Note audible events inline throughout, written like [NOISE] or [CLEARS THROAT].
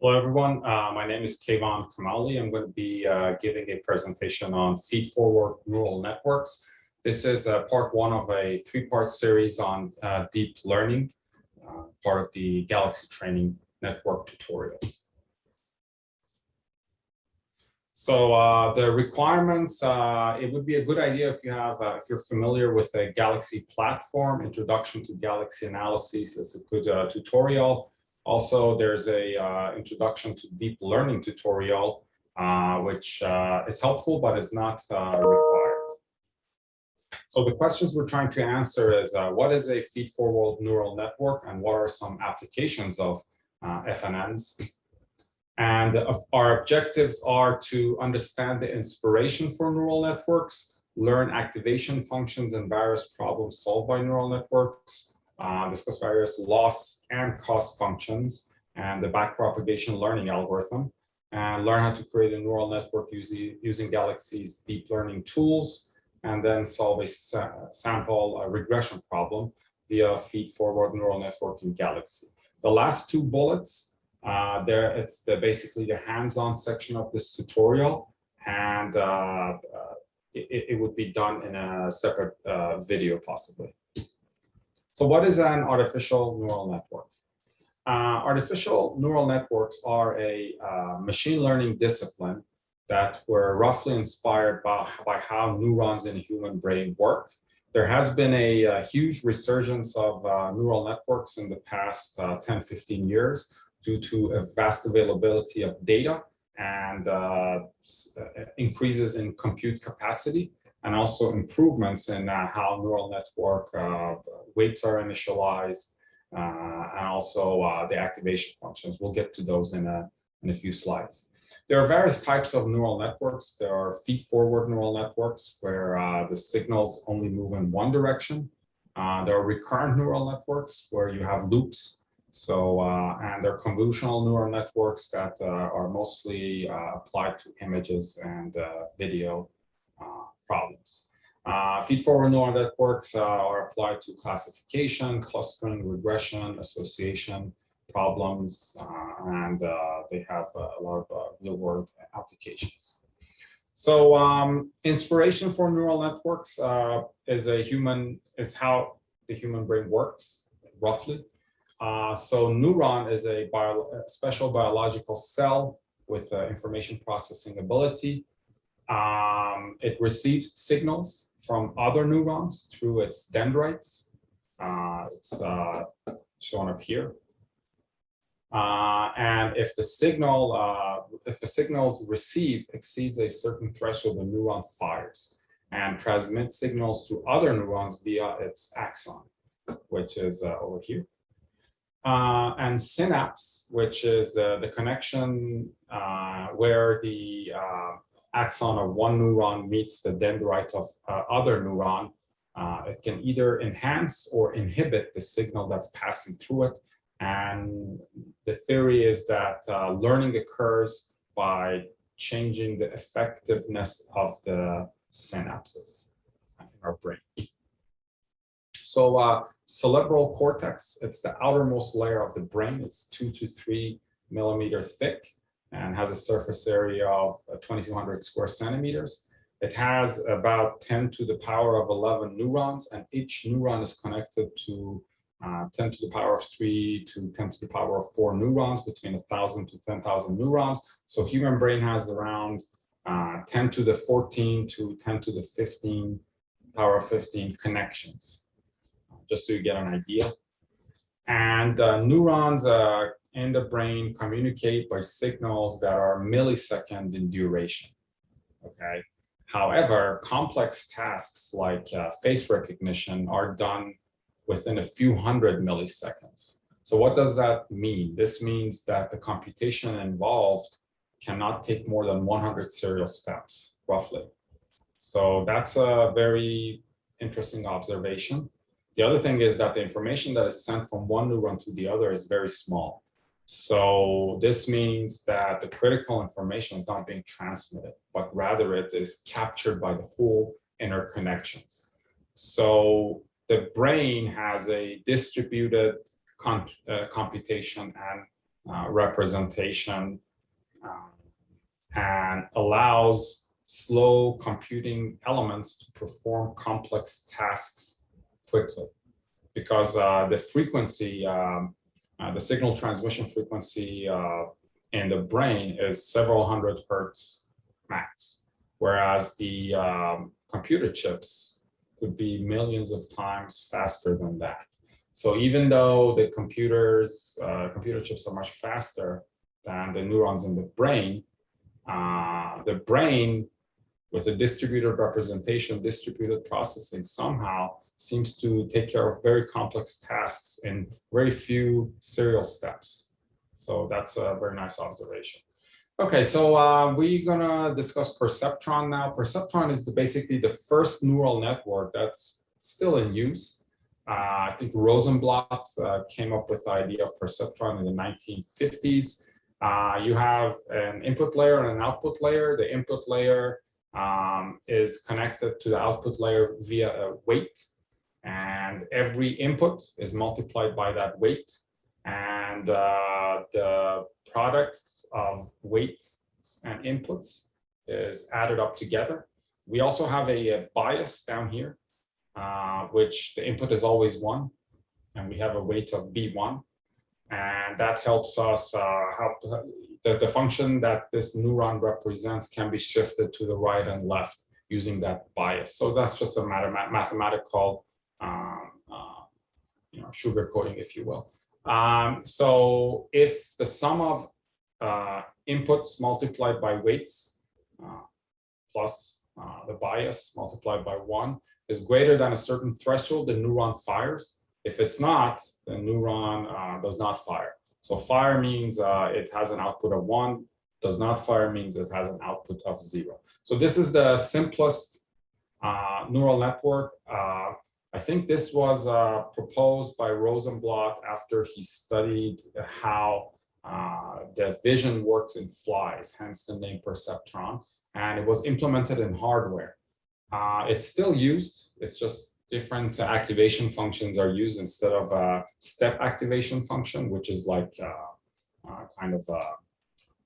Hello, everyone. Uh, my name is Kaivan Kamali. I'm going to be uh, giving a presentation on feed-forward neural networks. This is uh, part one of a three-part series on uh, deep learning, uh, part of the Galaxy Training Network tutorials. So uh, the requirements, it would be a good idea if you have, if you're familiar with a Galaxy platform, Introduction to Galaxy Analysis. It's a good tutorial. Also, there's a uh, introduction to deep learning tutorial, uh, which uh, is helpful, but is not uh, required. So the questions we're trying to answer is, uh, what is a feed-forward neural network and what are some applications of uh, FNNs? And our objectives are to understand the inspiration for neural networks, learn activation functions and various problems solved by neural networks, uh, discuss various loss and cost functions and the backpropagation learning algorithm, and learn how to create a neural network using, using Galaxy's deep learning tools, and then solve a sa sample a regression problem via feed-forward neural network in Galaxy. The last two bullets, uh, there it's the, basically the hands-on section of this tutorial, and uh, uh, it, it, would be done in a separate uh, video possibly. So what is an artificial neural network? Uh, artificial neural networks are a uh, machine learning discipline that were roughly inspired by, by how neurons in a human brain work. There has been a, a huge resurgence of uh, neural networks in the past uh, 10, 15 years due to a vast availability of data and uh, uh, increases in compute capacity and also improvements in uh, how neural network uh, weights are initialized uh, and also uh, the activation functions. We'll get to those in a, in a few slides. There are various types of neural networks. There are feed-forward neural networks where uh, the signals only move in one direction. there are recurrent neural networks where you have loops so, uh, and there are convolutional neural networks that uh, are mostly uh, applied to images and video problems. Uh, neural networks uh, are applied to classification, clustering, regression, association problems, uh, and uh, they have a lot of uh, real-world applications. So um, inspiration for neural networks uh, is a human is how the human brain works, roughly. so neuron is a, bio, a special biological cell with information processing ability. Um, it receives signals from other neurons through its dendrites. Uh, it's uh, shown up here. Uh, and if the signal, uh, if the signals received exceeds a certain threshold, the neuron fires and transmits signals to other neurons via its axon, which is uh, over here. Uh, and synapse, which is the connection where the axon of one neuron meets the dendrite of uh, other neuron, uh, it can either enhance or inhibit the signal that's passing through it. And the theory is that uh, learning occurs by changing the effectiveness of the synapses in our brain. So uh, cerebral cortex, it's the outermost layer of the brain. It's two to three millimeter thick and has a surface area of uh, 2200 square centimeters. It has about 10 to the power of 11 neurons, and each neuron is connected to uh, 10 to the power of 3 to 10 to the power of 4 neurons, between 1,000 to 10,000 neurons. So human brain has around uh, 10 to the 14 to 10 to the 15 power of 15 connections, just so you get an idea. And uh, neurons uh, in the brain communicate by signals that are millisecond in duration. Okay. However, complex tasks like uh, face recognition are done within a few hundred milliseconds. So what does that mean? This means that the computation involved cannot take more than 100 serial steps, roughly. So that's a very interesting observation. The other thing is that the information that is sent from one neuron to the other is very small. So this means that the critical information is not being transmitted, but rather it is captured by the whole interconnections. So the brain has a distributed comp uh, computation and uh, representation um, and allows slow computing elements to perform complex tasks quickly because uh, the frequency, um, uh, the signal transmission frequency uh, in the brain is several hundred hertz max, whereas the um, computer chips could be millions of times faster than that. So even though the computers, uh, computer chips are much faster than the neurons in the brain, uh, the brain with a distributed representation, distributed processing somehow seems to take care of very complex tasks in very few serial steps. So that's a very nice observation. Okay, so uh, we're gonna discuss perceptron now. Perceptron is the, basically the first neural network that's still in use. Uh, I think Rosenblatt uh, came up with the idea of perceptron in the 1950s. Uh, you have an input layer and an output layer. The input layer um, is connected to the output layer via a weight. And every input is multiplied by that weight. And uh, the product of weights and inputs is added up together. We also have a, a bias down here, uh, which the input is always one. And we have a weight of B1 and that helps us uh, help the, the function that this neuron represents can be shifted to the right and left using that bias. So that's just a matter, mathematical um, uh, you know, sugar coating, if you will. Um, so if the sum of uh, inputs multiplied by weights uh, plus uh, the bias multiplied by one is greater than a certain threshold, the neuron fires. If it's not, the neuron uh, does not fire. So fire means uh, it has an output of one, does not fire means it has an output of zero. So this is the simplest uh, neural network. Uh, I think this was uh, proposed by Rosenblatt after he studied how uh, the vision works in flies, hence the name perceptron, and it was implemented in hardware. it's still used, it's just different activation functions are used instead of a step activation function, which is like uh, uh, kind of a,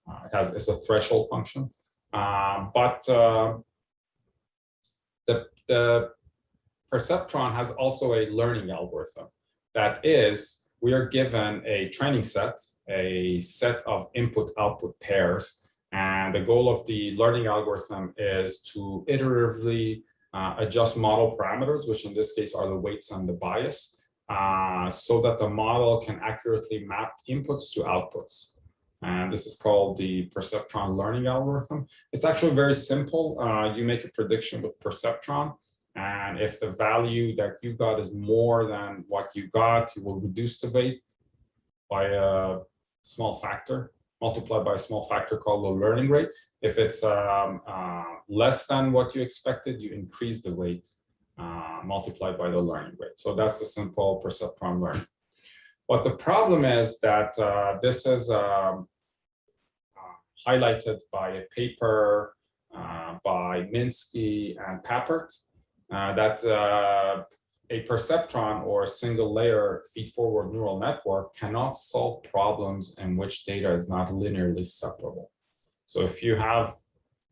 uh, it has it's a threshold function. But uh, the the perceptron has also a learning algorithm that is we are given a training set, a set of input output pairs, and the goal of the learning algorithm is to iteratively uh, adjust model parameters, which in this case are the weights and the bias, uh, so that the model can accurately map inputs to outputs. And this is called the perceptron learning algorithm. It's actually very simple. Uh, you make a prediction with perceptron. And if the value that you got is more than what you got, you will reduce the weight by a small factor multiplied by a small factor called the learning rate. If it's um, uh, less than what you expected, you increase the weight uh, multiplied by the learning rate. So that's the simple perceptron learning. But the problem is that uh, this is um, highlighted by a paper uh, by Minsky and Papert uh, that a perceptron or a single layer feed-forward neural network cannot solve problems in which data is not linearly separable. So if you have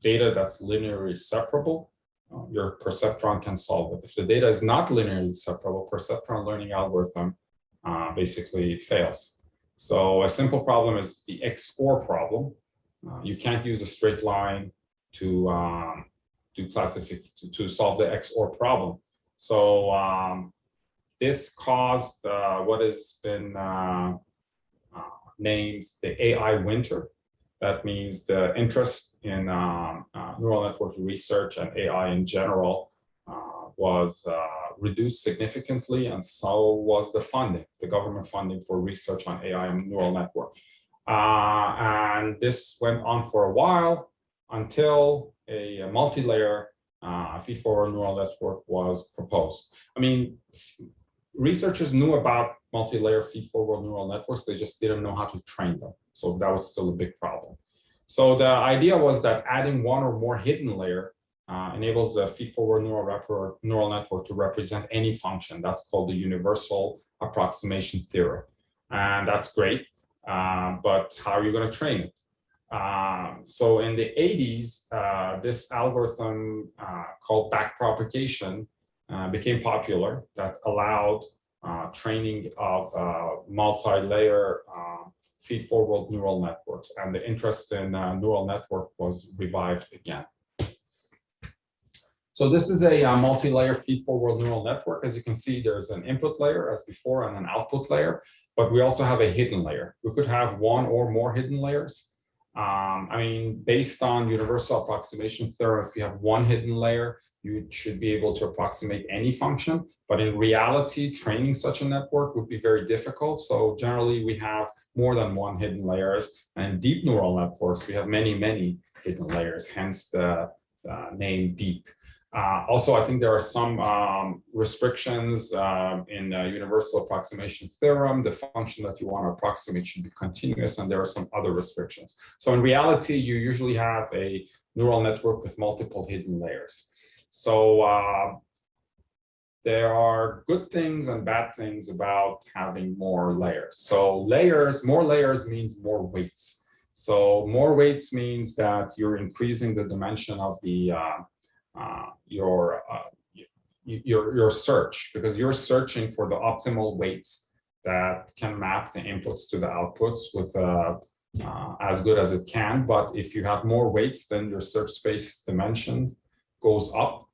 data that's linearly separable, uh, your perceptron can solve it. If the data is not linearly separable, perceptron learning algorithm uh, basically fails. So a simple problem is the XOR problem. Uh, you can't use a straight line to um, do classification to, to solve the XOR problem. So um, this caused uh, what has been uh, uh, named the AI winter. That means the interest in um, uh, neural network research and AI in general uh, was uh, reduced significantly, and so was the funding, the government funding for research on AI and neural network. and this went on for a while until a, multi-layer uh, feed-forward neural network was proposed. I mean, researchers knew about multi-layer feed-forward neural networks, they just didn't know how to train them. So that was still a big problem. So the idea was that adding one or more hidden layer uh, enables the feed-forward neural, neural network to represent any function. That's called the universal approximation theorem. And that's great. uh, but how are you going to train it? Uh, so in the 80s, uh, this algorithm uh, called backpropagation uh, became popular that allowed uh, training of multi-layer feed-forward neural networks. And the interest in neural network was revived again. So this is a uh, multi-layer feed-forward neural network. As you can see, there's an input layer as before and an output layer, but we also have a hidden layer. We could have one or more hidden layers. Um, I mean, based on universal approximation theorem, if you have one hidden layer, you should be able to approximate any function. But in reality, training such a network would be very difficult. So generally, we have more than one hidden layers. And deep neural networks, we have many, many hidden layers, hence the uh, name deep. Uh, also, I think there are some um, restrictions uh, in the universal approximation theorem. The function that you want to approximate should be continuous, and there are some other restrictions. So in reality, you usually have a neural network with multiple hidden layers. So uh, there are good things and bad things about having more layers. So layers, more layers means more weights. So more weights means that you're increasing the dimension of the uh, your uh, your your search because you're searching for the optimal weights that can map the inputs to the outputs with uh, uh, as good as it can. But if you have more weights, then your search space dimension goes up.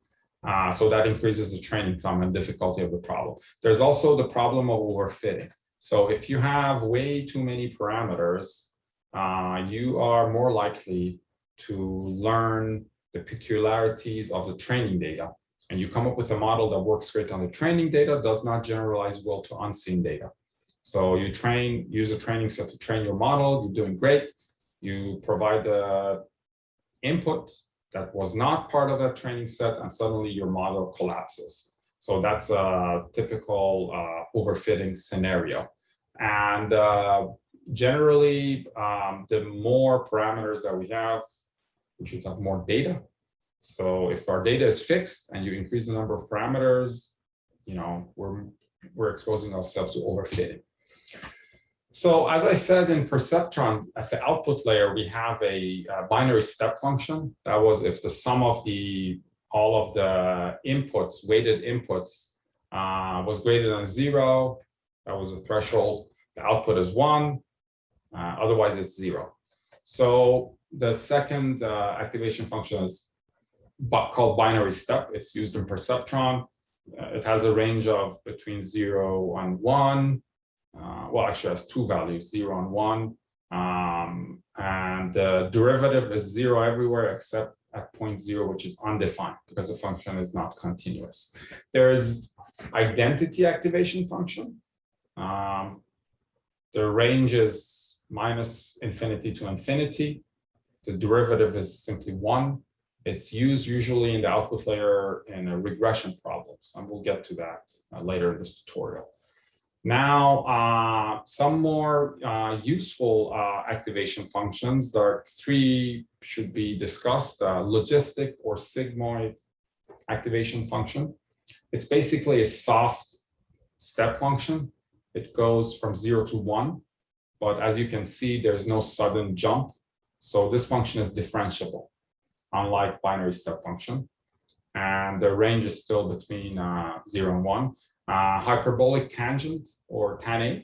Uh, so that increases the training time and difficulty of the problem. There's also the problem of overfitting. So if you have way too many parameters, uh, you are more likely to learn the peculiarities of the training data. And you come up with a model that works great on the training data, does not generalize well to unseen data. So you train, use a training set to train your model, you're doing great. You provide the input that was not part of that training set and suddenly your model collapses. So that's a typical uh, overfitting scenario. And uh, generally, um, the more parameters that we have, we should have more data. So if our data is fixed and you increase the number of parameters, you know, we're, we're exposing ourselves to overfitting. So as I said in Perceptron, at the output layer, we have a, a, binary step function. That was if the sum of the all of the inputs, weighted inputs, uh, was greater than zero, that was a threshold. The output is one, uh, otherwise it's zero. So the second uh, activation function is called binary step. It's used in Perceptron. Uh, it has a range of between zero and one. Uh, well, actually has two values, zero and one. Um, and the derivative is zero everywhere except at point zero, which is undefined because the function is not continuous. There's identity activation function. Um, the range is minus infinity to infinity. The derivative is simply one. It's used usually in the output layer in a regression problems, and we'll get to that uh, later in this tutorial. Now, uh, some more uh, useful uh, activation functions. There are three should be discussed, uh, logistic or sigmoid activation function. It's basically a soft step function. It goes from zero to one, but as you can see, there's no sudden jump. So this function is differentiable, unlike binary step function. And the range is still between uh, 0 and 1. Uh, hyperbolic tangent, or tanh,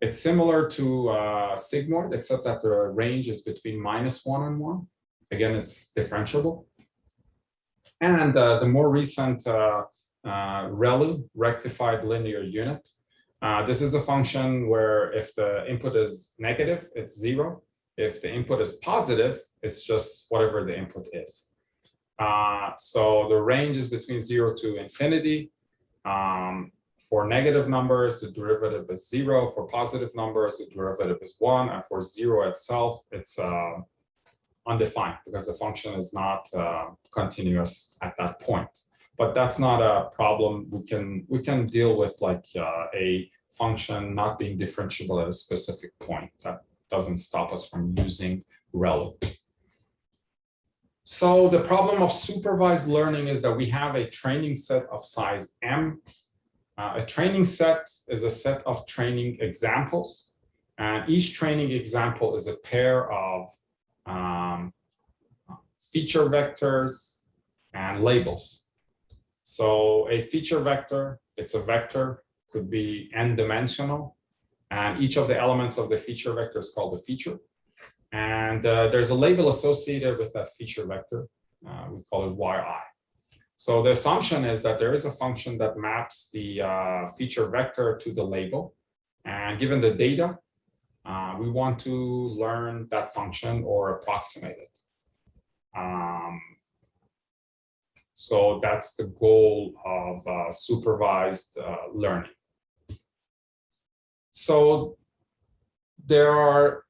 it's similar to uh, sigmoid, except that the range is between minus 1 and 1. Again, it's differentiable. And uh, the more recent uh, uh, ReLU, rectified linear unit, this is a function where if the input is negative, it's 0. If the input is positive, it's just whatever the input is. Uh, so the range is between zero to infinity. Um, for negative numbers, the derivative is zero. For positive numbers, the derivative is one. And for zero itself, it's uh, undefined because the function is not uh, continuous at that point. But that's not a problem. We can we can deal with like uh, a function not being differentiable at a specific point. That doesn't stop us from using ReLU. So the problem of supervised learning is that we have a training set of size M. Uh, a training set is a set of training examples. And each training example is a pair of um, feature vectors and labels. So a feature vector, it's a vector, could be n dimensional, and each of the elements of the feature vector is called a feature. And uh, there's a label associated with that feature vector. Uh, we call it yi. So the assumption is that there is a function that maps the uh, feature vector to the label. And given the data, uh, we want to learn that function or approximate it. Um, so that's the goal of uh, supervised uh, learning. So there are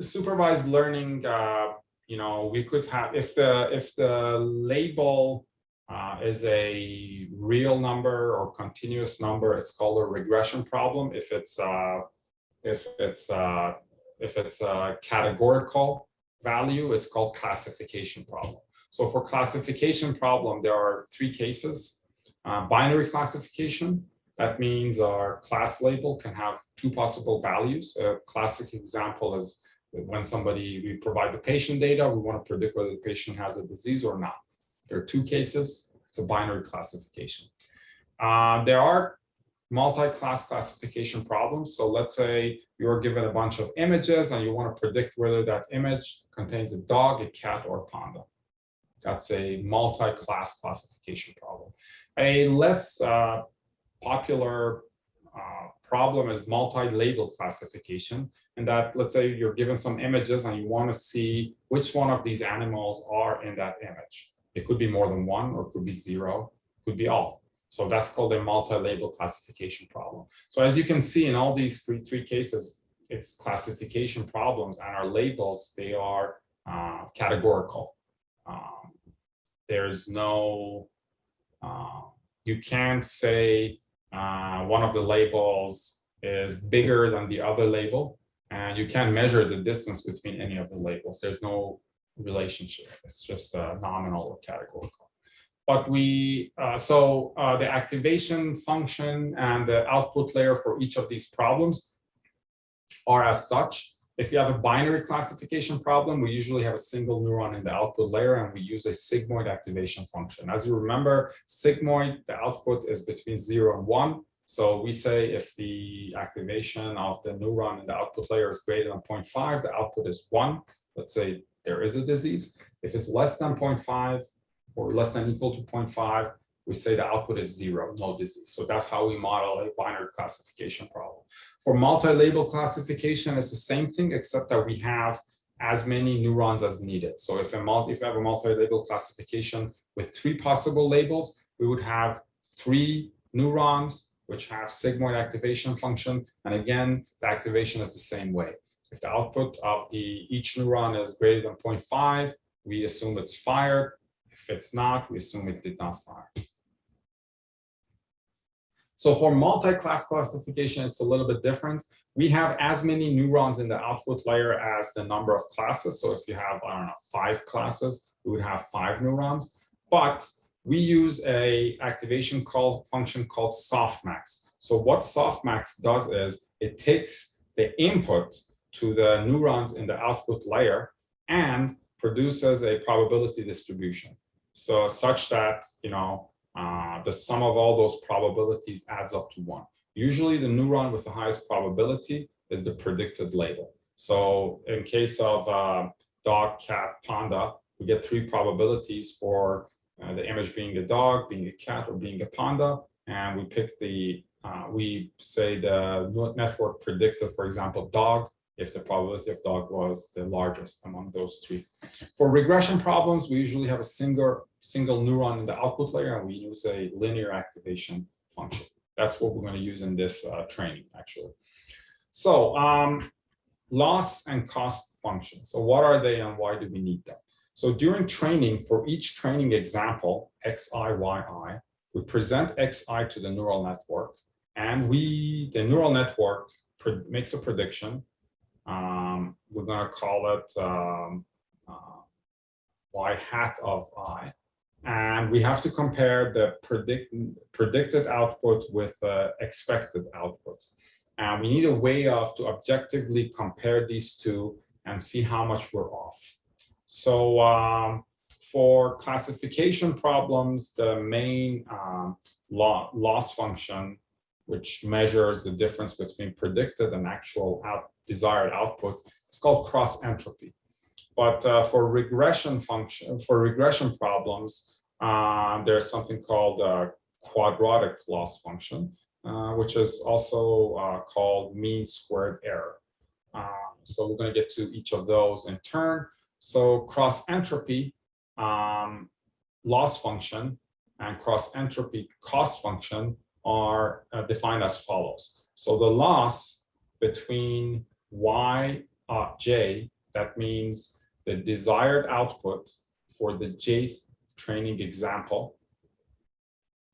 supervised learning, uh, you know, we could have, if the, if the label uh, is a real number or continuous number, it's called a regression problem. If it's, uh, if it's, uh, if it's a categorical value, it's called classification problem. So for classification problem, there are three cases. Uh, binary classification, that means our class label can have two possible values. A classic example is when somebody, we provide the patient data, we want to predict whether the patient has a disease or not. There are two cases. It's a binary classification. Uh, there are multi-class classification problems. So let's say you're given a bunch of images and you want to predict whether that image contains a dog, a cat, or a panda. That's a multi-class classification problem. A less uh, popular uh, problem is multi-label classification. And that, let's say you're given some images and you want to see which one of these animals are in that image. It could be more than one or could be zero, could be all. So that's called a multi-label classification problem. So as you can see in all these three, three cases, it's classification problems and our labels, they are uh, categorical. Um, there's no, uh, you can't say uh, one of the labels is bigger than the other label, and you can't measure the distance between any of the labels. There's no relationship. It's just uh, nominal or categorical. But we, uh, so uh, the activation function and the output layer for each of these problems are as such. If you have a binary classification problem, we usually have a single neuron in the output layer and we use a sigmoid activation function. As you remember, sigmoid, the output is between zero and one. So we say if the activation of the neuron in the output layer is greater than 0.5, the output is one. Let's say there is a disease. If it's less than 0.5 or less than equal to 0.5, we say the output is zero, no disease. So that's how we model a binary classification problem. For multi-label classification, it's the same thing, except that we have as many neurons as needed. So if, a multi, if have a multi-label classification with three possible labels, we would have three neurons which have sigmoid activation function. And again, the activation is the same way. If the output of the each neuron is greater than 0.5, we assume it's fired. If it's not, we assume it did not fire. So for multi-class classification, it's a little bit different. We have as many neurons in the output layer as the number of classes. So if you have, I don't know, five classes, we would have five neurons. But we use a activation call function called softmax. So what softmax does is it takes the input to the neurons in the output layer and produces a probability distribution. So such that, you know, uh, the sum of all those probabilities adds up to one. Usually the neuron with the highest probability is the predicted label. So in case of uh, dog, cat, panda, we get three probabilities for uh, the image being a dog, being a cat, or being a panda. And we pick the, uh, we say the network predicted, for example, dog, if the probability of dog was the largest among those three. For regression problems, we usually have a single, single neuron in the output layer and we use a linear activation function. That's what we're going to use in this uh, training, actually. So um, loss and cost functions. So what are they and why do we need them? So during training, for each training example, xi, yi, we present xi to the neural network and we, the neural network makes a prediction um, we're going to call it um, uh, y hat of i. And we have to compare the predict, predicted output with uh, expected output. And we need a way of to objectively compare these two and see how much we're off. So um, for classification problems, the main um, law, loss function, which measures the difference between predicted and actual out, desired output, It's called cross entropy. But uh, for regression function, for regression problems, uh, there's something called a quadratic loss function, uh, which is also uh, called mean squared error. Uh, so we're going to get to each of those in turn. So cross entropy um, loss function and cross entropy cost function are uh, defined as follows. So the loss between y uh, j, that means the desired output for the jth training example,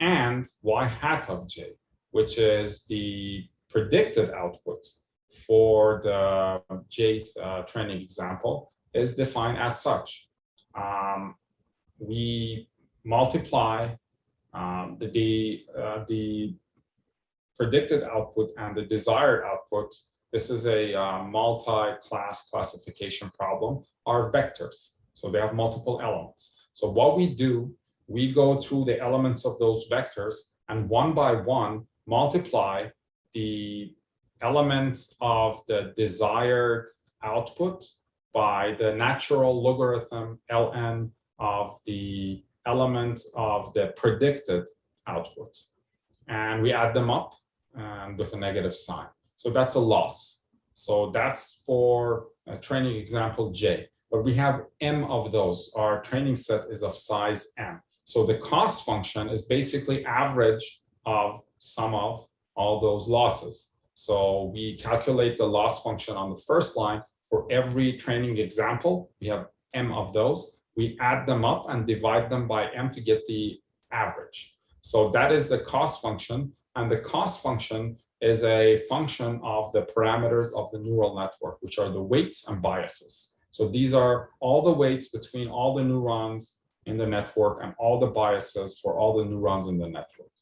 and y hat of j, which is the predicted output for the jth uh, training example, is defined as such. Um, we multiply um, the the, uh, the predicted output and the desired output. This is a uh, multi-class classification problem. Are vectors, so they have multiple elements. So what we do, we go through the elements of those vectors and one by one multiply the elements of the desired output by the natural logarithm ln of the element of the predicted output. And we add them up um, with a negative sign. So that's a loss. So that's for a training example J. But we have M of those. Our training set is of size M. So the cost function is basically average of sum of all those losses. So we calculate the loss function on the first line for every training example. We have M of those we add them up and divide them by m to get the average. So that is the cost function. And the cost function is a function of the parameters of the neural network, which are the weights and biases. So these are all the weights between all the neurons in the network and all the biases for all the neurons in the network.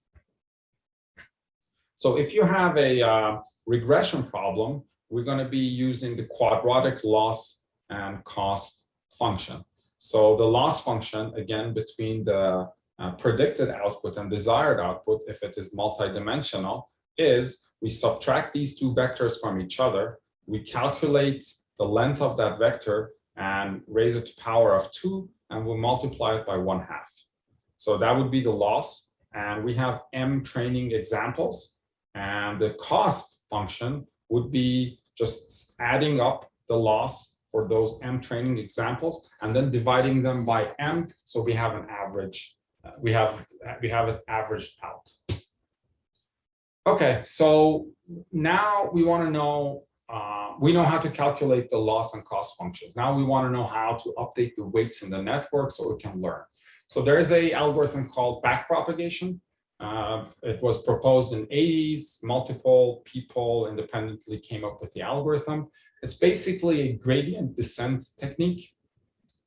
So if you have a uh, regression problem, we're going to be using the quadratic loss and cost function. So the loss function, again, between the uh, predicted output and desired output, if it is multidimensional, is we subtract these two vectors from each other, we calculate the length of that vector and raise it to power of two, and we'll multiply it by one half. So that would be the loss. And we have M training examples. And the cost function would be just adding up the loss for those M training examples and then dividing them by M. So we have an average, uh, we have, we have it averaged out. Okay, so now we want to know, uh, we know how to calculate the loss and cost functions. Now we want to know how to update the weights in the network so we can learn. So there is a algorithm called backpropagation. Uh, it was proposed in 80s. Multiple people independently came up with the algorithm. It's basically a gradient descent technique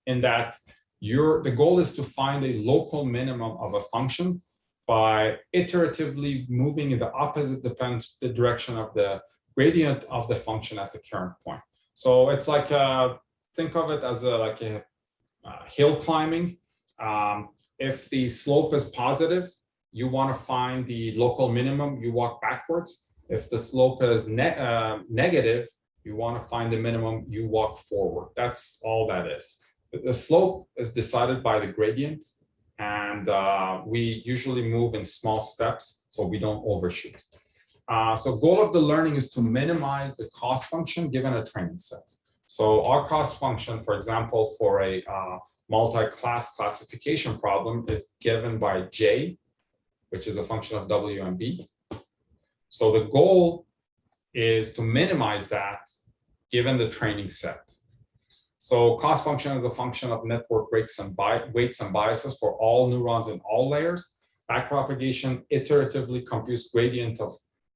in that your the goal is to find a local minimum of a function by iteratively moving in the opposite depends the direction of the gradient of the function at the current point. So it's like a, think of it as a like a, a hill climbing. Um, if the slope is positive, you want to find the local minimum, you walk backwards. If the slope is ne uh, negative, you want to find the minimum, you walk forward. That's all that is. The slope is decided by the gradient, and uh, we usually move in small steps so we don't overshoot. Uh, so goal of the learning is to minimize the cost function given a training set. So our cost function, for example, for a uh, multi-class classification problem is given by J, which is a function of W and B. So the goal is to minimize that given the training set. So cost function is a function of network weights and, weights and biases for all neurons in all layers. Backpropagation iteratively computes gradient of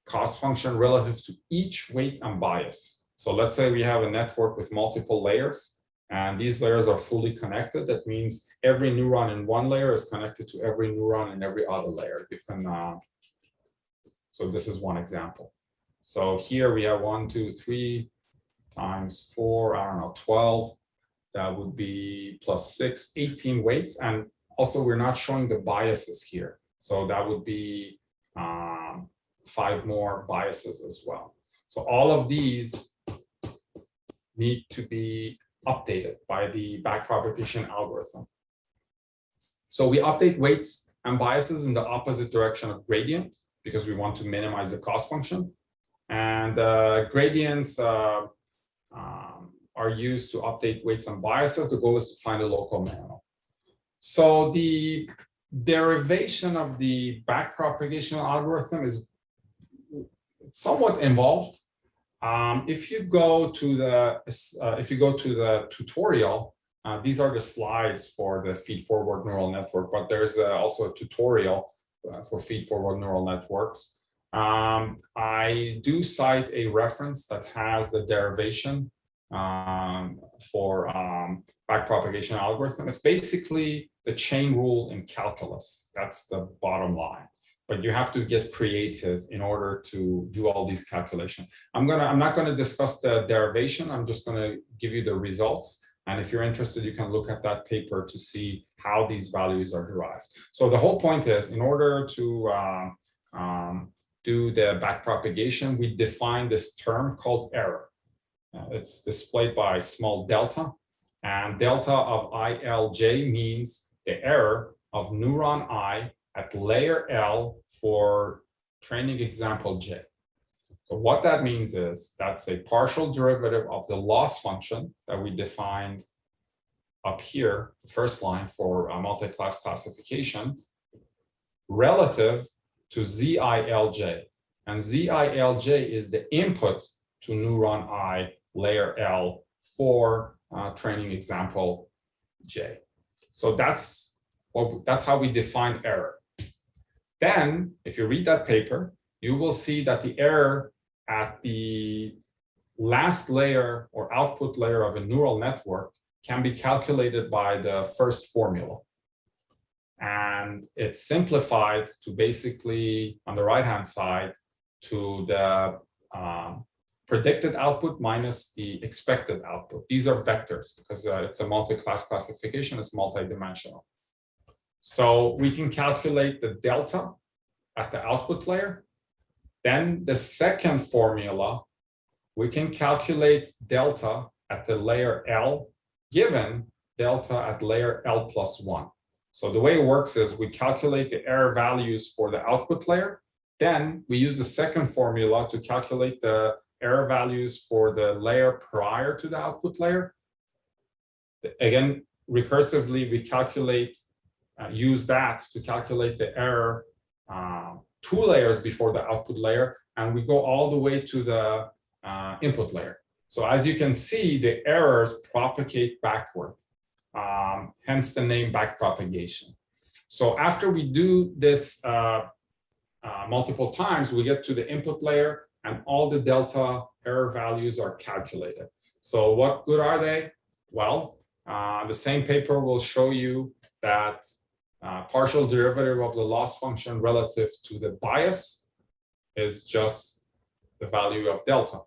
cost function relative to each weight and bias. So let's say we have a network with multiple layers and these layers are fully connected. That means every neuron in one layer is connected to every neuron in every other layer. You can, uh, so this is one example. So here we have one, two, three times four, I don't know, 12. That would be plus six, 18 weights. And also we're not showing the biases here. So that would be um, five more biases as well. So all of these need to be updated by the backpropagation algorithm. So we update weights and biases in the opposite direction of gradient because we want to minimize the cost function. And uh, gradients uh, um, are used to update weights and biases. The goal is to find a local minimum. So the derivation of the backpropagation algorithm is somewhat involved. Um, if you go to the uh, if you go to the tutorial, uh, these are the slides for the feed-forward neural network, but there's uh, also a tutorial uh, for feed-forward neural networks. Um, I do cite a reference that has the derivation um, for um, backpropagation algorithm. It's basically the chain rule in calculus. That's the bottom line. But you have to get creative in order to do all these calculations. I'm gonna, I'm not gonna discuss the derivation. I'm just gonna give you the results. And if you're interested, you can look at that paper to see how these values are derived. So the whole point is, in order to uh, um, do the backpropagation, we define this term called error. Uh, it's displayed by small delta, and delta of ILJ means the error of neuron I at layer L for training example J. So what that means is that's a partial derivative of the loss function that we defined up here, the first line for a multi-class classification, relative to ZILJ. And ZILJ is the input to neuron I layer L for uh, training example J. So that's what that's how we define error. Then, if you read that paper, you will see that the error at the last layer or output layer of a neural network can be calculated by the first formula. And it's simplified to basically, on the right-hand side, to the um, predicted output minus the expected output. These are vectors because uh, it's a multi-class classification, it's multi-dimensional. So we can calculate the delta at the output layer then the second formula, we can calculate delta at the layer L given delta at layer L plus one. So the way it works is we calculate the error values for the output layer. Then we use the second formula to calculate the error values for the layer prior to the output layer. Again, recursively, we calculate, uh, use that to calculate the error uh, two layers before the output layer, and we go all the way to the uh, input layer. So as you can see, the errors propagate backward, um, hence the name backpropagation. So after we do this uh, uh, multiple times, we get to the input layer and all the delta error values are calculated. So what good are they? Well, the same paper will show you that uh, partial derivative of the loss function relative to the bias is just the value of delta.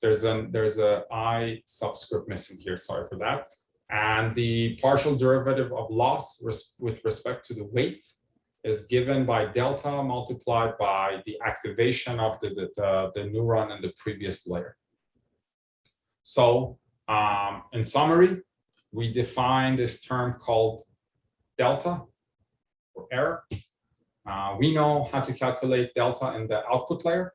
There's an there's a i subscript missing here. Sorry for that. And the partial derivative of loss res with respect to the weight is given by delta multiplied by the activation of the, the, the, the neuron in the previous layer. So um, in summary, we define this term called delta or error. Uh, we know how to calculate delta in the output layer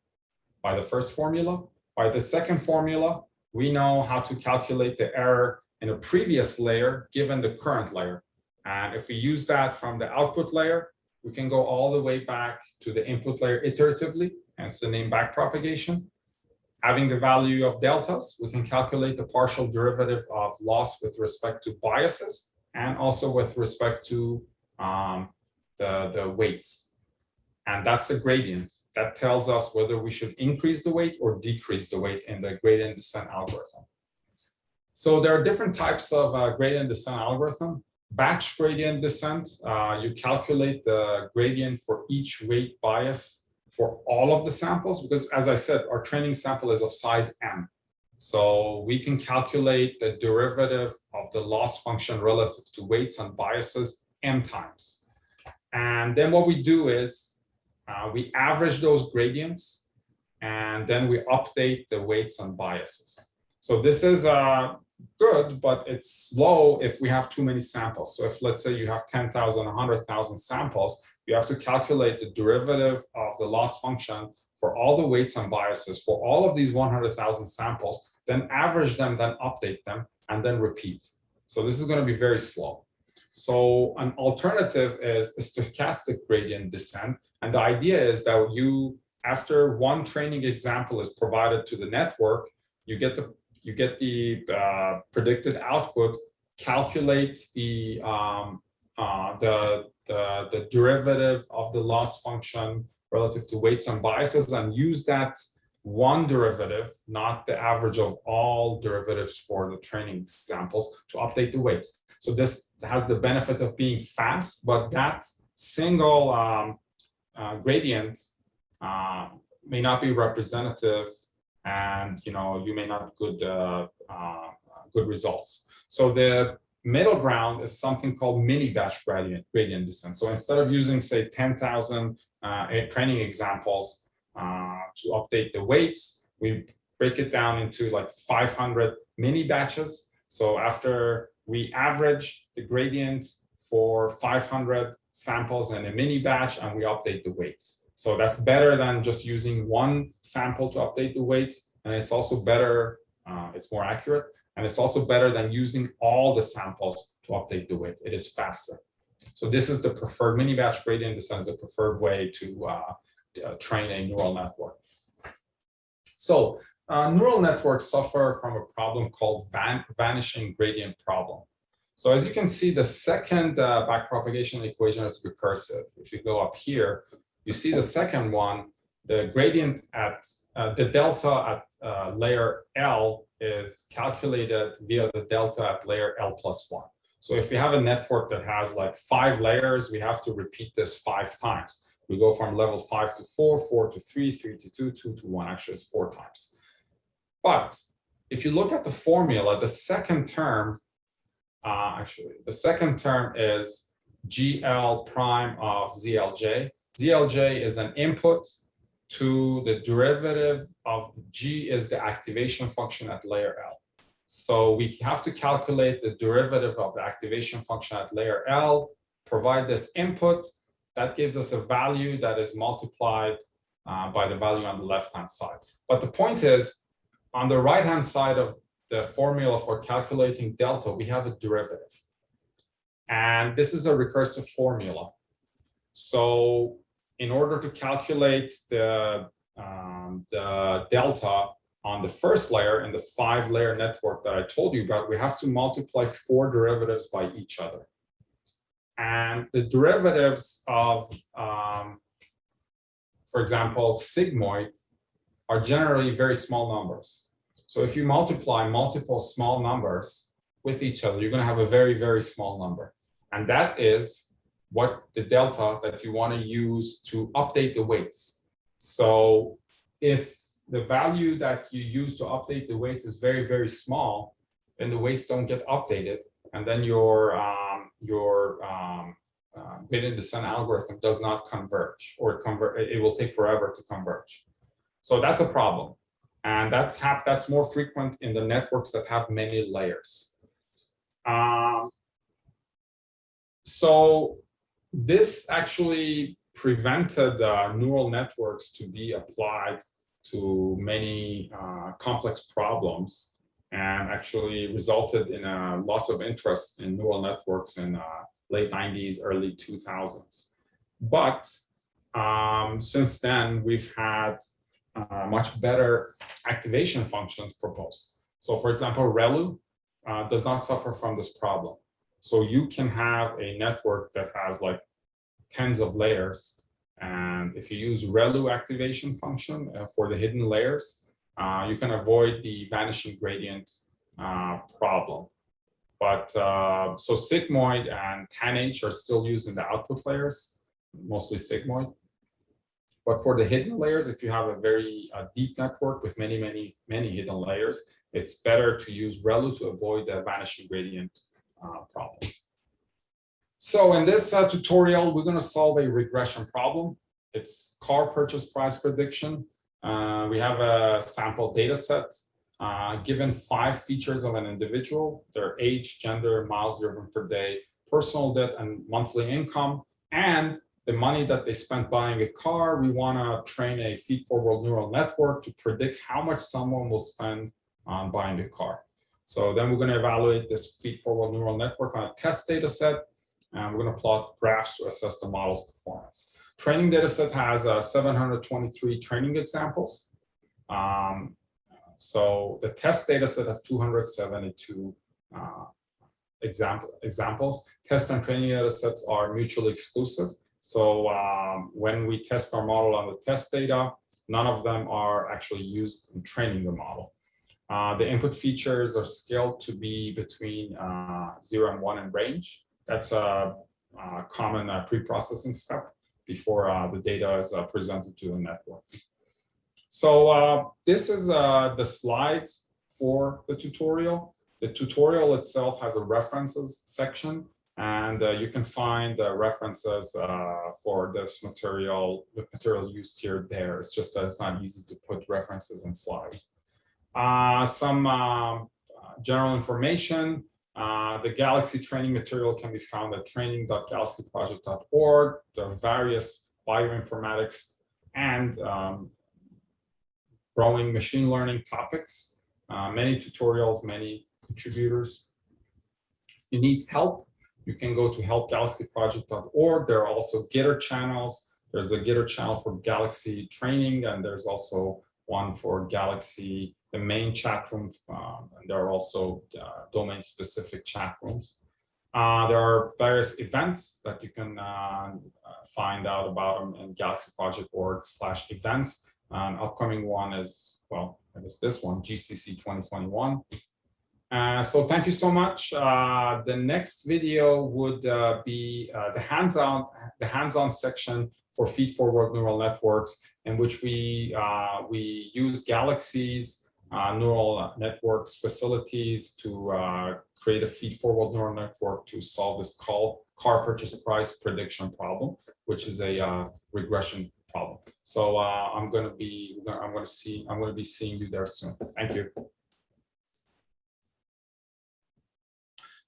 by the first formula. By the second formula, we know how to calculate the error in a previous layer given the current layer. And if we use that from the output layer, we can go all the way back to the input layer iteratively, hence the name backpropagation. Having the value of deltas, we can calculate the partial derivative of loss with respect to biases and also with respect to um, the, the weights. And that's the gradient. That tells us whether we should increase the weight or decrease the weight in the gradient descent algorithm. So there are different types of uh, gradient descent algorithm. Batch gradient descent, uh, you calculate the gradient for each weight bias for all of the samples, because as I said, our training sample is of size M. So we can calculate the derivative of the loss function relative to weights and biases M times. And then what we do is uh, we average those gradients and then we update the weights and biases. So this is uh, good, but it's slow if we have too many samples. So if let's say you have 10,000, 100,000 samples, you have to calculate the derivative of the loss function for all the weights and biases for all of these 100,000 samples, then average them, then update them, and then repeat. So this is going to be very slow. So an alternative is a stochastic gradient descent. And the idea is that you, after one training example is provided to the network, you get the you get the uh, predicted output, calculate the um, uh, the the, the derivative of the loss function relative to weights and biases and use that one derivative, not the average of all derivatives for the training examples to update the weights. So this has the benefit of being fast, but that single um, uh, gradient uh, may not be representative and you know you may not good uh, uh, good results. So the middle ground is something called mini batch gradient, gradient descent. So instead of using, say, 10,000 uh, training examples uh, to update the weights, we break it down into like 500 mini batches. So after we average the gradient for 500 samples in a mini batch and we update the weights. So that's better than just using one sample to update the weights. And it's also better, uh, it's more accurate. And it's also better than using all the samples to update the weight. It is faster. So this is the preferred mini batch gradient descent is the preferred way to uh, uh, train a neural network. So uh, neural networks suffer from a problem called van vanishing gradient problem. So as you can see, the second uh, backpropagation equation is recursive. If you go up here, you see the second one, the gradient at uh, the delta at uh, layer L is calculated via the delta at layer L plus one. So if we have a network that has like five layers, we have to repeat this five times. We go from level five to four, four to three, three to two, two to one, actually it's four times. But if you look at the formula, the second term, uh, actually, the second term is GL prime of ZLJ. ZLJ is an input to the derivative of G is the activation function at layer L. So we have to calculate the derivative of the activation function at layer L, provide this input, that gives us a value that is multiplied uh, by the value on the left-hand side. But the point is, on the right-hand side of the formula for calculating delta, we have a derivative. And this is a recursive formula. So in order to calculate the, um, the delta on the first layer in the five layer network that I told you about, we have to multiply four derivatives by each other. And the derivatives of, um, for example, sigmoid are generally very small numbers. So if you multiply multiple small numbers with each other, you're going to have a very, very small number. And that is what the delta that you want to use to update the weights. So if the value that you use to update the weights is very, very small, then the weights don't get updated. And then your, um, your um, uh, gradient descent algorithm does not converge or convert, it will take forever to converge. So that's a problem. And that's, that's more frequent in the networks that have many layers. Um, so this actually prevented uh, neural networks to be applied to many uh, complex problems and actually resulted in a loss of interest in neural networks in uh, late 90s, early 2000s. But um, since then, we've had uh, much better activation functions proposed. So for example, ReLU uh, does not suffer from this problem. So you can have a network that has like tens of layers. And if you use ReLU activation function uh, for the hidden layers, uh, you can avoid the vanishing gradient uh, problem. But uh, so sigmoid and tanh are still used in the output layers, mostly sigmoid. But for the hidden layers, if you have a very uh, deep network with many, many, many hidden layers, it's better to use ReLU to avoid the vanishing gradient uh, problem. So in this tutorial, we're going to solve a regression problem. It's car purchase price prediction. Uh, we have a sample data set uh, given five features of an individual, their age, gender, miles driven per day, personal debt and monthly income, and the money that they spent buying a car, we want to train a feed-forward neural network to predict how much someone will spend on buying a car. So then we're going to evaluate this feed-forward neural network on a test data set, and we're going to plot graphs to assess the model's performance. Training data set has uh, 723 training examples. Um, so the test data set has 272 uh, example, examples. Test and training data sets are mutually exclusive. So um, when we test our model on the test data, none of them are actually used in training the model. Uh, the input features are scaled to be between uh, 0 and 1 in range. That's a, a common uh, pre-processing step before uh, the data is uh, presented to the network. So uh, this is the slides for the tutorial. The tutorial itself has a references section and uh, you can find uh, references uh, for this material, the material used here there. It's just that it's not easy to put references in slides. Some um, general information. Uh, the Galaxy training material can be found at training.galaxyproject.org. There are various bioinformatics and um, growing machine learning topics, uh, many tutorials, many contributors. If you need help, you can go to helpgalaxyproject.org. There are also Gitter channels. There's a Gitter channel for Galaxy training, and there's also one for Galaxy, the main chat room. Um, and there are also uh, domain-specific chat rooms. Uh, there are various events that you can uh, find out about them in galaxyproject.org slash events. An upcoming one is, well, I guess this one, GCC 2021. Uh, so thank you so much. Uh, the next video would uh, be uh, the hands-on the hands-on section for feed-forward neural networks, in which we uh, we use Galaxy's neural networks facilities to create a feed-forward neural network to solve this call car purchase price prediction problem, which is a regression problem. So I'm going to be I'm going to see I'm going to be seeing you there soon. Thank you.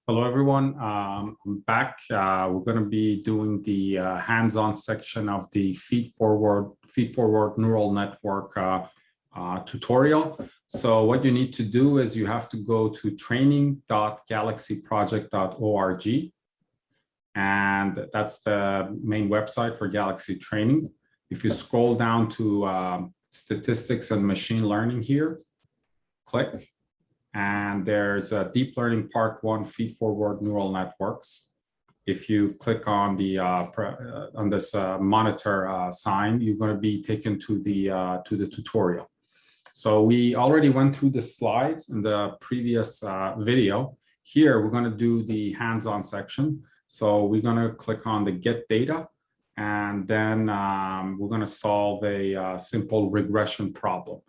Hello, everyone. Um, I'm back. Uh, we're going to be doing the uh, hands-on section of the feed-forward feed-forward neural network uh, uh, tutorial. So what you need to do is you have to go to training.galaxyproject.org. And that's the main website for Galaxy Training. If you scroll down to um, statistics and machine learning here, click and there's a deep learning part one feed forward neural networks. If you click on the uh, uh, on this uh, monitor uh, sign, you're going to be taken to the uh, to the tutorial. So we already went through the slides in the previous uh, video. Here we're going to do the hands-on section. So we're going to click on the get data, and then um, we're going to solve a simple regression problem.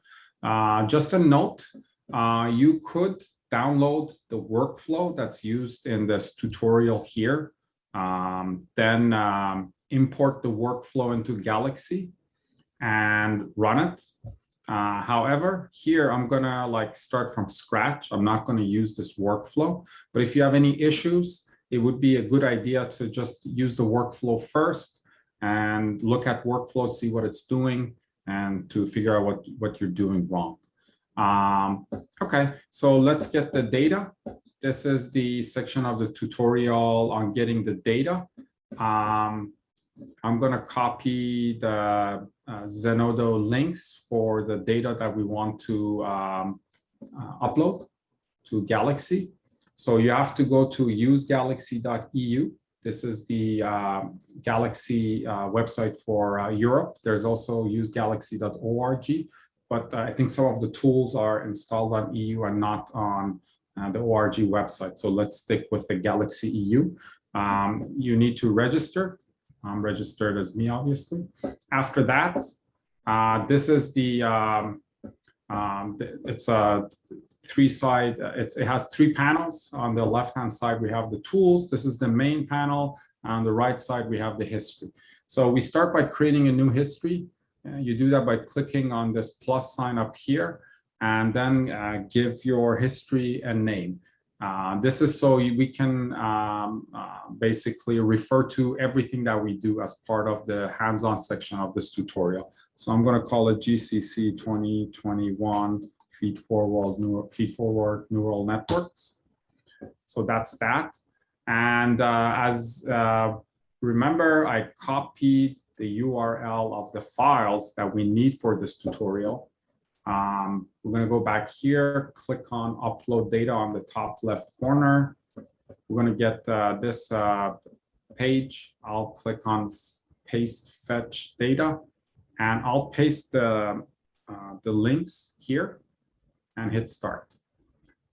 just a note, uh, you could download the workflow that's used in this tutorial here, um, then um, import the workflow into Galaxy and run it. Uh, however, here I'm gonna like start from scratch. I'm not gonna use this workflow, but if you have any issues, it would be a good idea to just use the workflow first and look at workflow, see what it's doing, and to figure out what, what you're doing wrong. Um, okay, so let's get the data. This is the section of the tutorial on getting the data. Um, I'm going to copy the uh, Zenodo links for the data that we want to um, uh, upload to Galaxy. So you have to go to usegalaxy.eu. This is the uh, Galaxy uh, website for uh, Europe. There's also usegalaxy.org but I think some of the tools are installed on EU and not on uh, the ORG website. So let's stick with the Galaxy EU. Um, you need to register I'm registered as me, obviously. After that, uh, this is the, um, um, it's a three side, uh, it's, it has three panels. On the left-hand side, we have the tools. This is the main panel. On the right side, we have the history. So we start by creating a new history. Uh, you do that by clicking on this plus sign up here and then uh, give your history a name. Uh, this is so we can um, uh, basically refer to everything that we do as part of the hands-on section of this tutorial. So I'm going to call it GCC 2021 feed forward neural feed forward neural networks. So that's that. And uh, as uh, remember, I copied the URL of the files that we need for this tutorial. Um, we're going to go back here, click on upload data on the top left corner. We're going to get uh, this uh, page. I'll click on paste fetch data and I'll paste the, uh, the links here and hit start.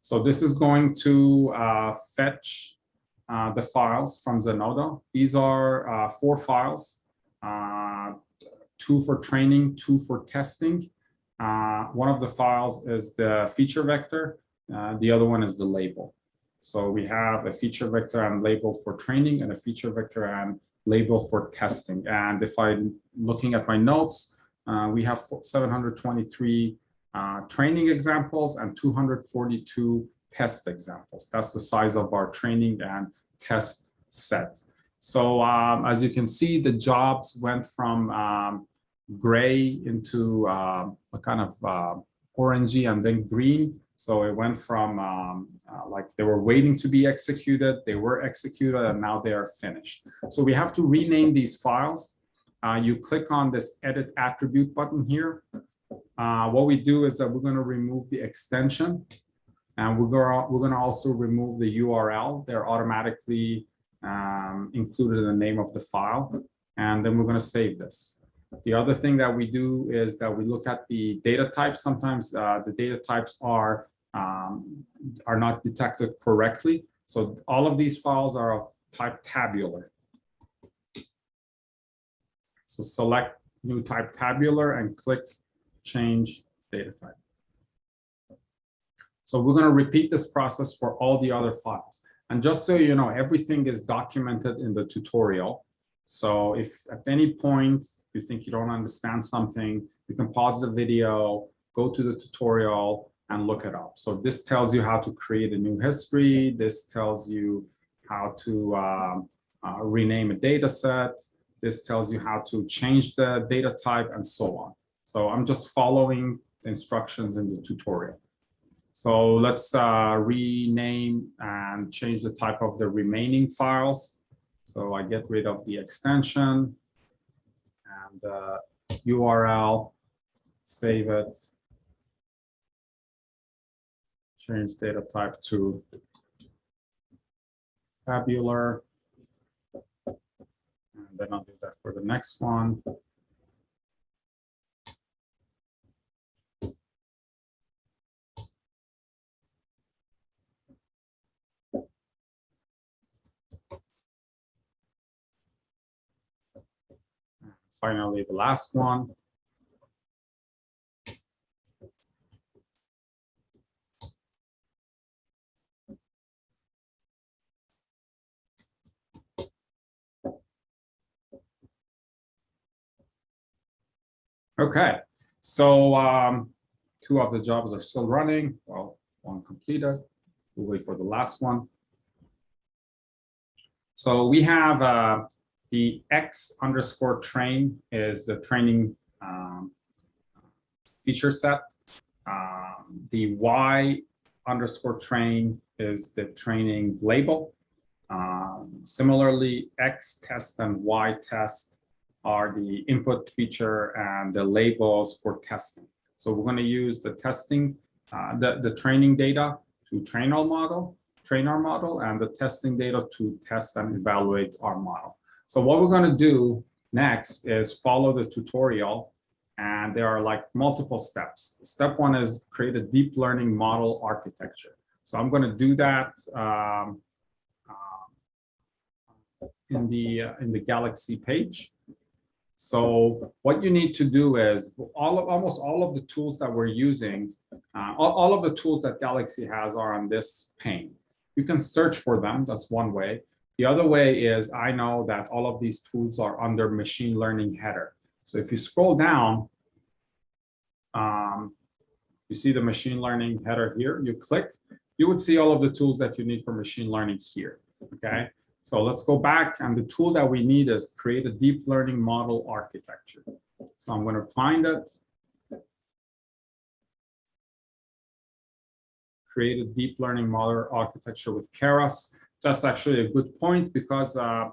So this is going to uh, fetch uh, the files from Zenodo. These are uh, four files, two for training, two for testing. Uh, one of the files is the feature vector. Uh, the other one is the label. So we have a feature vector and label for training and a feature vector and label for testing. And if I'm looking at my notes, uh, we have 723 uh, training examples and 242 test examples. That's the size of our training and test set. So um, as you can see, the jobs went from um, gray into uh, a kind of uh, orangey and then green. So it went from um, uh, like they were waiting to be executed, they were executed, and now they are finished. So we have to rename these files. Uh, you click on this edit attribute button here. Uh, what we do is that we're going to remove the extension and we're going we're going to also remove the URL. They're automatically um, included in the name of the file. And then we're going to save this. The other thing that we do is that we look at the data types. Sometimes uh, the data types are, um, are not detected correctly. So all of these files are of type tabular. So select new type tabular and click change data type. So we're going to repeat this process for all the other files. And just so you know, everything is documented in the tutorial. So if at any point you think you don't understand something, you can pause the video, go to the tutorial and look it up. So this tells you how to create a new history. This tells you how to um, uh, rename a data set. This tells you how to change the data type and so on. So I'm just following the instructions in the tutorial. So let's uh, rename and change the type of the remaining files. So I get rid of the extension and uh, URL, save it, change data type to tabular. And then I'll do that for the next one. Finally the last one. Okay, so um, two of the jobs are still running. Well, one completed. We'll wait for the last one. So we have uh, the X underscore train is the training um, feature set. Um, the Y underscore train is the training label. Um, similarly, X test and Y test are the input feature and the labels for testing. So we're going to use the testing, uh, the, the training data to train our model, train our model, and the testing data to test and evaluate our model. So what we're going to do next is follow the tutorial and there are like multiple steps. Step one is create a deep learning model architecture. So I'm going to do that um, um, in the, uh, in the Galaxy page. So what you need to do is all of, almost all of the tools that we're using, uh, all, all of the tools that Galaxy has are on this pane. You can search for them, that's one way. The other way is I know that all of these tools are under machine learning header. So if you scroll down, um, you see the machine learning header here, you click, you would see all of the tools that you need for machine learning here, okay? So let's go back and the tool that we need is create a deep learning model architecture. So I'm going to find it. Create a deep learning model architecture with Keras. That's actually a good point because uh,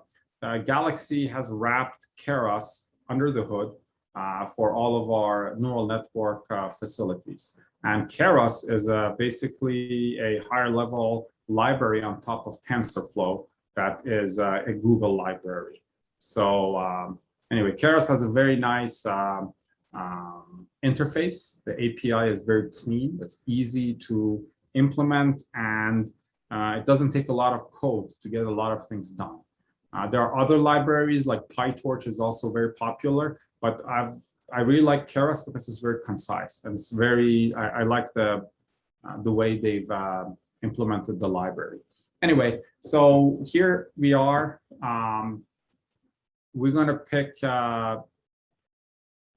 Galaxy has wrapped Keras under the hood uh, for all of our neural network uh, facilities. And Keras is uh, basically a higher level library on top of TensorFlow that is uh, a Google library. So um, anyway, Keras has a very nice um, um, interface. The API is very clean. It's easy to implement and uh, it doesn't take a lot of code to get a lot of things done. Uh, there are other libraries like PyTorch is also very popular, but I've I really like Keras because it's very concise and it's very I, I like the uh, the way they've uh, implemented the library. Anyway, so here we are. Um, we're going to pick uh,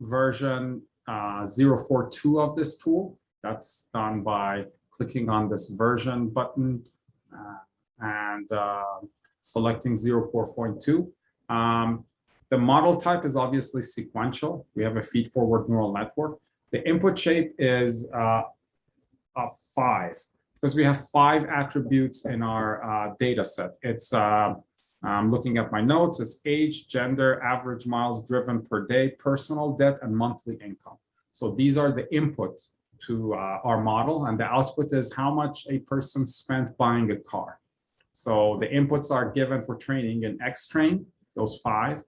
version uh, 042 of this tool. That's done by clicking on this version button and uh, selecting 0.4.2. Um, the model type is obviously sequential. We have a feed-forward neural network. The input shape is uh, a five because we have five attributes in our uh, data set. It's uh, I'm looking at my notes. It's age, gender, average miles driven per day, personal debt, and monthly income. So these are the input to uh, our model, and the output is how much a person spent buying a car. So the inputs are given for training in X-train, those five,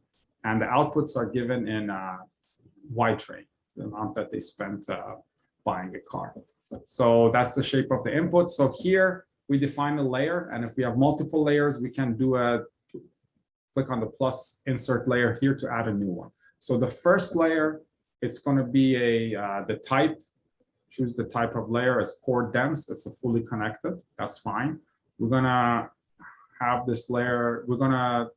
and the outputs are given in uh, Y-train, the amount that they spent uh, buying a car. So that's the shape of the input. So here we define a layer, and if we have multiple layers, we can do a click on the plus insert layer here to add a new one. So the first layer, it's going to be a uh, the type. Choose the type of layer as core dense. It's a fully connected. That's fine. We're gonna have this layer. We're gonna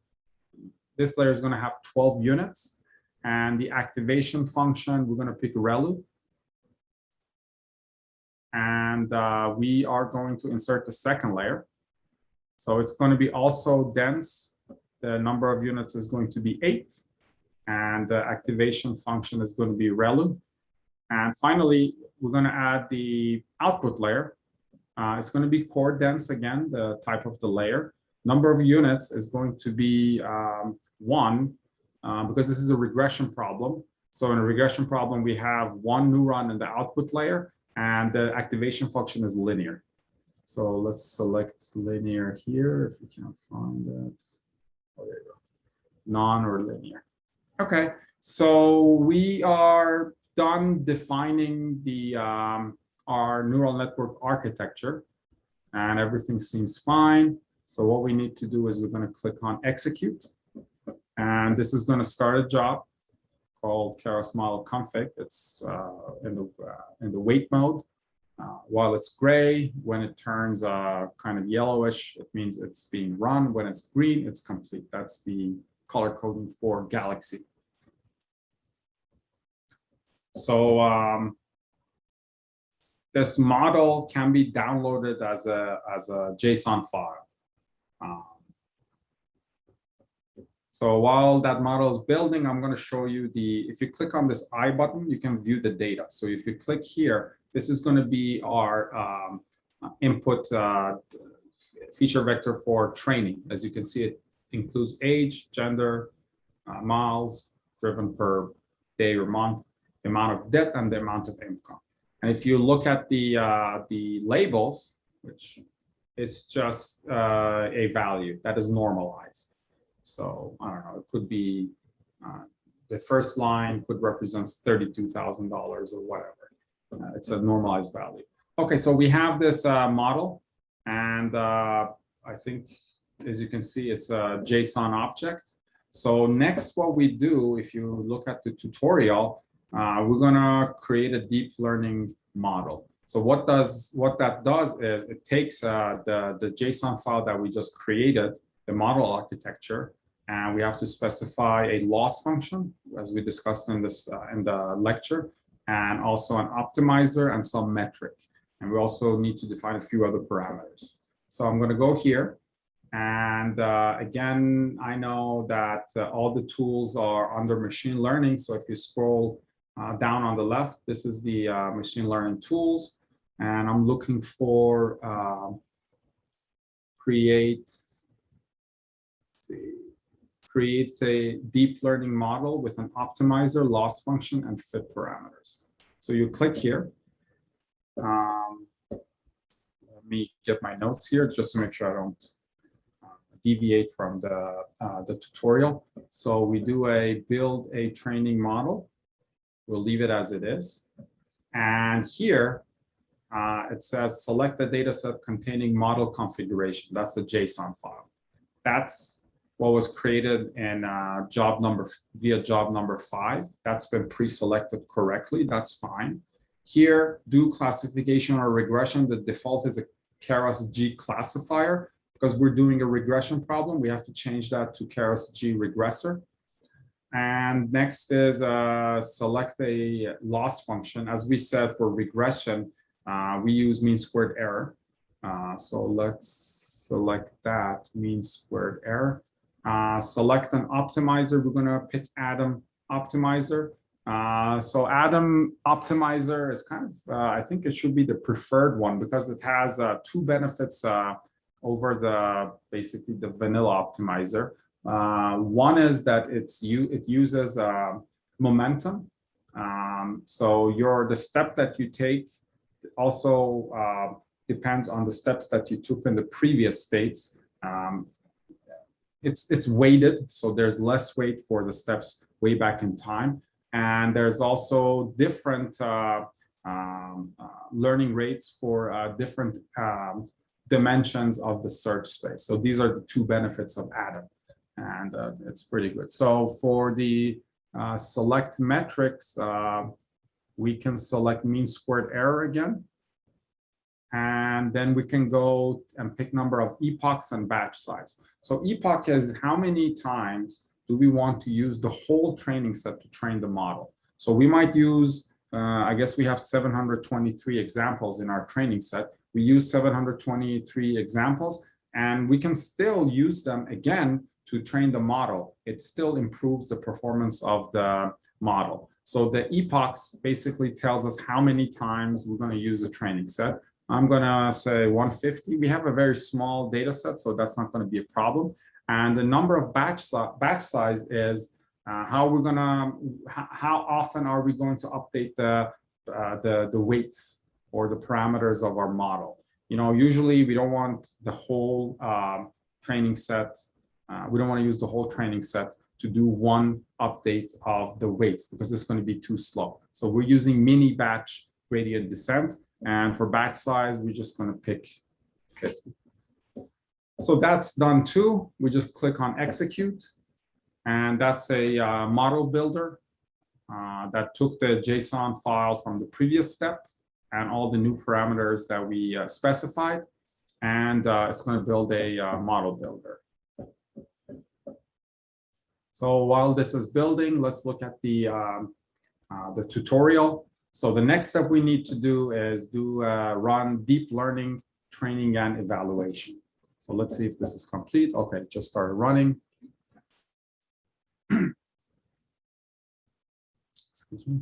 this layer is going to have 12 units. And the activation function, we're going to pick ReLU. And uh, we are going to insert the second layer. So it's going to be also dense. The number of units is going to be eight. And the activation function is going to be ReLU. And finally, we're going to add the output layer. Uh, it's going to be core dense again, the type of the layer. Number of units is going to be um, one, uh, because this is a regression problem. So in a regression problem, we have one neuron in the output layer, and the activation function is linear. So let's select linear here, if we can find it. Oh, there you go. Non or linear. Okay, so we are done defining the um, our neural network architecture, and everything seems fine. So what we need to do is we're going to click on execute. And this is going to start a job called Keras model config. It's uh, in the uh, in the wait mode. Uh, while it's gray, when it turns uh, kind of yellowish, it means it's being run. When it's green, it's complete. That's the color coding for Galaxy. So um, this model can be downloaded as a as a JSON file. Um, so while that model is building, I'm going to show you the, if you click on this I button, you can view the data. So if you click here, this is going to be our um, input uh, feature vector for training. As you can see, it includes age, gender, uh, miles driven per day or month, the amount of debt, and the amount of income. And if you look at the uh, the labels, which it's just uh, a value that is normalized. So I don't know, it could be uh, the first line could represent $32,000 or whatever. Uh, it's a normalized value. Okay, so we have this uh, model and uh, I think as you can see, it's a JSON object. So next, what we do, if you look at the tutorial, uh, we're gonna create a deep learning model. So what does what that does is it takes uh, the the JSON file that we just created, the model architecture, and we have to specify a loss function, as we discussed in this uh, in the lecture, and also an optimizer and some metric. And we also need to define a few other parameters. So I'm going to go here. And uh, again, I know that uh, all the tools are under machine learning. So if you scroll uh, down on the left, this is the uh, machine learning tools. And I'm looking for um, create, see, create a deep learning model with an optimizer, loss function, and fit parameters. So you click here. Um, let me get my notes here just to make sure I don't uh, deviate from the, uh, the tutorial. So we do a build a training model. We'll leave it as it is. And here uh, it says select the data set containing model configuration. That's the JSON file. That's what was created in uh, job number via job number five. That's been pre-selected correctly. That's fine. Here, do classification or regression. The default is a Keras G classifier. Because we're doing a regression problem, we have to change that to Keras G regressor. And next is uh, select a loss function. As we said for regression, uh, we use mean squared error. Uh, so let's select that mean squared error. Uh, select an optimizer. We're going to pick Adam optimizer. Uh, so Adam Optimizer is kind of, uh, I think it should be the preferred one because it has two benefits over the basically the vanilla optimizer. Uh, one is that it's you it uses uh, momentum. Um, so your the step that you take also depends on the steps that you took in the previous states. Um, it's it's weighted, so there's less weight for the steps way back in time. And there's also different uh, um, uh, learning rates for uh, different um, dimensions of the search space. So these are the two benefits of Adam, and uh, it's pretty good. So for the uh, select metrics, uh, we can select mean squared error again. And then we can go and pick number of epochs and batch size. So epoch is how many times do we want to use the whole training set to train the model? So we might use, uh, I guess we have 723 examples in our training set. We use 723 examples and we can still use them again to train the model. It still improves the performance of the model. So the epochs basically tells us how many times we're going to use a training set. I'm going to say 150. We have a very small data set, so that's not going to be a problem. And the number of batch, batch size is uh, how we're gonna, how often are we going to update the, uh, the, the weights or the parameters of our model? You know, usually we don't want the whole uh, training set. Uh, we don't want to use the whole training set to do one update of the weights because it's going to be too slow. So we're using mini batch gradient descent. And for batch size, we're just going to pick 50. So that's done too. We just click on execute. And that's a uh, model builder uh, that took the JSON file from the previous step and all the new parameters that we uh, specified. And uh, it's going to build a uh, model builder. So while this is building, let's look at the, um, uh, the tutorial. So the next step we need to do is do run deep learning training and evaluation. So let's see if this is complete. Okay, just started running. [CLEARS THROAT] Excuse me.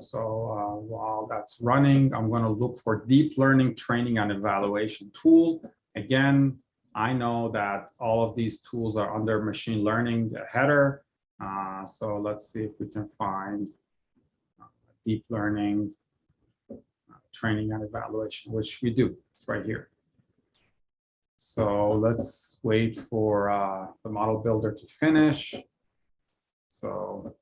So uh, while that's running, I'm going to look for deep learning training and evaluation tool. Again, I know that all of these tools are under machine learning header. Uh, so let's see if we can find deep learning uh, training and evaluation, which we do. It's right here. So let's wait for uh, the model builder to finish. So.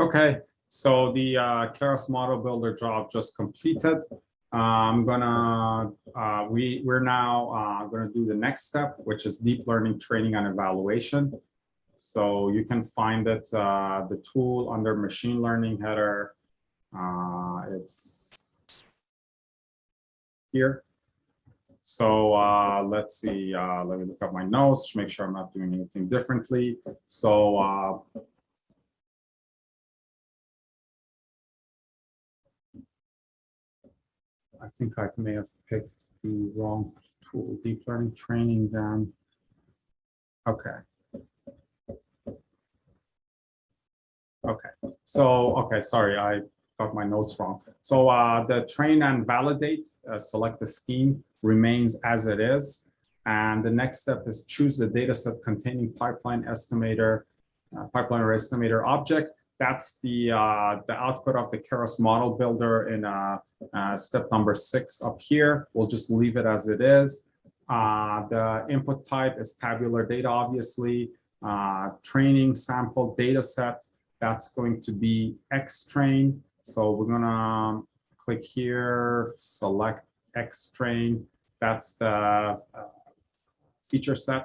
Okay, so the uh, Keras model builder job just completed. I'm gonna, uh, we, we're now uh, gonna do the next step, which is deep learning training and evaluation. So you can find it, uh, the tool under machine learning header. Uh, it's here. So uh, let's see, uh, let me look up my notes to make sure I'm not doing anything differently. So uh, I think I may have picked the wrong tool, deep learning training then. Okay. Okay, so, okay, sorry, I got my notes wrong. So uh, the train and validate, uh, select the scheme remains as it is. And the next step is choose the data set containing pipeline estimator, uh, pipeline or estimator object. That's the, uh, the output of the Keras model builder in uh, uh, step number six up here. We'll just leave it as it is. Uh, the input type is tabular data, obviously. Uh, training sample data set, that's going to be X train. So we're gonna click here, select X train. That's the uh, feature set.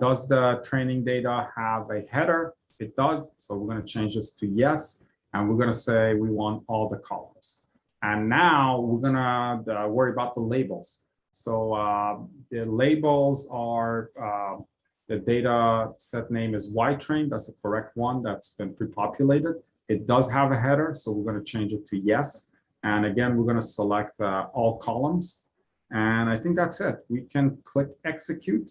Does the training data have a header? It does. So we're going to change this to yes. And we're going to say we want all the columns. And now we're going to uh, worry about the labels. So uh, the labels are uh, the data set name is Y-train. That's the correct one that's been pre-populated. It does have a header, so we're going to change it to yes. And again, we're going to select uh, all columns. And I think that's it. We can click execute.